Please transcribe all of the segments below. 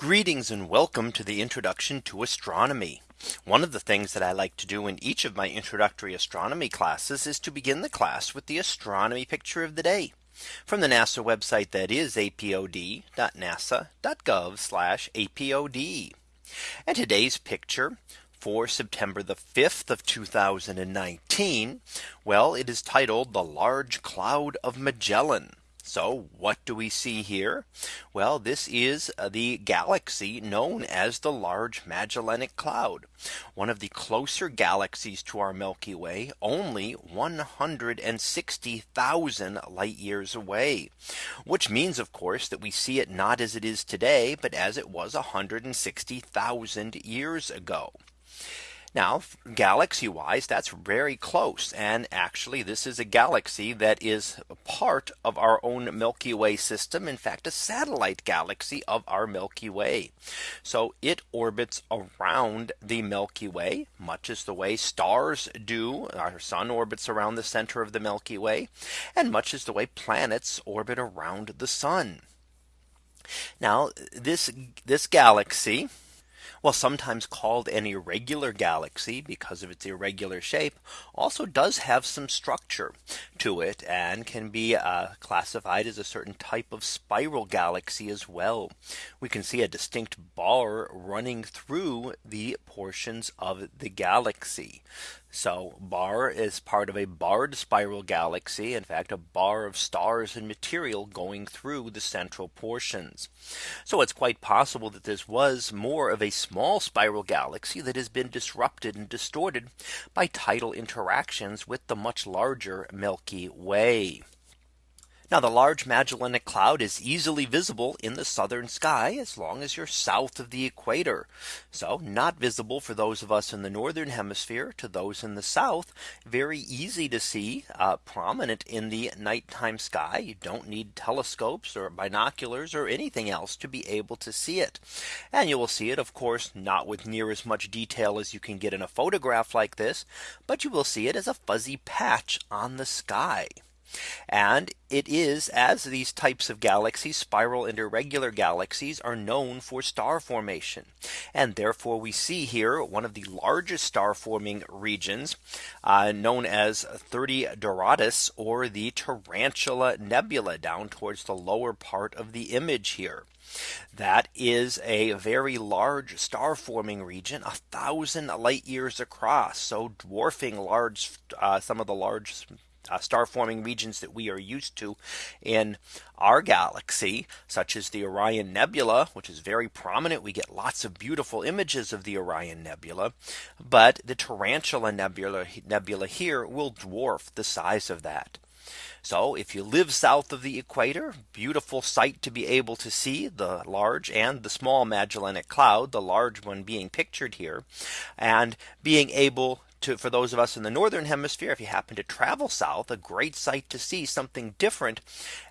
Greetings and welcome to the introduction to astronomy. One of the things that I like to do in each of my introductory astronomy classes is to begin the class with the astronomy picture of the day from the NASA website that is apod.nasa.gov apod. And today's picture for September the 5th of 2019. Well, it is titled the large cloud of Magellan. So what do we see here? Well, this is uh, the galaxy known as the Large Magellanic Cloud, one of the closer galaxies to our Milky Way, only 160,000 light years away, which means, of course, that we see it not as it is today, but as it was 160,000 years ago. Now galaxy wise that's very close and actually this is a galaxy that is part of our own Milky Way system in fact a satellite galaxy of our Milky Way. So it orbits around the Milky Way much as the way stars do our sun orbits around the center of the Milky Way and much as the way planets orbit around the sun. Now this this galaxy while sometimes called an irregular galaxy because of its irregular shape, also does have some structure to it and can be uh, classified as a certain type of spiral galaxy as well. We can see a distinct bar running through the portions of the galaxy. So bar is part of a barred spiral galaxy. In fact, a bar of stars and material going through the central portions. So it's quite possible that this was more of a small spiral galaxy that has been disrupted and distorted by tidal interactions with the much larger Milky Way. Now the Large Magellanic Cloud is easily visible in the southern sky as long as you're south of the equator. So not visible for those of us in the northern hemisphere to those in the south. Very easy to see uh, prominent in the nighttime sky. You don't need telescopes or binoculars or anything else to be able to see it. And you will see it of course not with near as much detail as you can get in a photograph like this. But you will see it as a fuzzy patch on the sky. And it is as these types of galaxies spiral and irregular galaxies are known for star formation. And therefore we see here one of the largest star forming regions uh, known as 30 Doradus or the Tarantula Nebula down towards the lower part of the image here. That is a very large star forming region a thousand light years across so dwarfing large uh, some of the large uh, star forming regions that we are used to in our galaxy, such as the Orion Nebula, which is very prominent. We get lots of beautiful images of the Orion Nebula. But the Tarantula Nebula, nebula here will dwarf the size of that. So if you live south of the equator, beautiful sight to be able to see the large and the small Magellanic Cloud, the large one being pictured here, and being able to for those of us in the northern hemisphere if you happen to travel south a great sight to see something different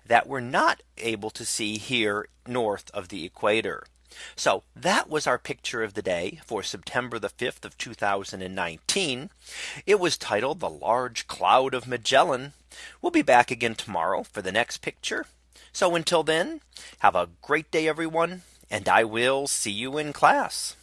that we're not able to see here north of the equator. So that was our picture of the day for September the 5th of 2019. It was titled the large cloud of Magellan. We'll be back again tomorrow for the next picture. So until then, have a great day, everyone, and I will see you in class.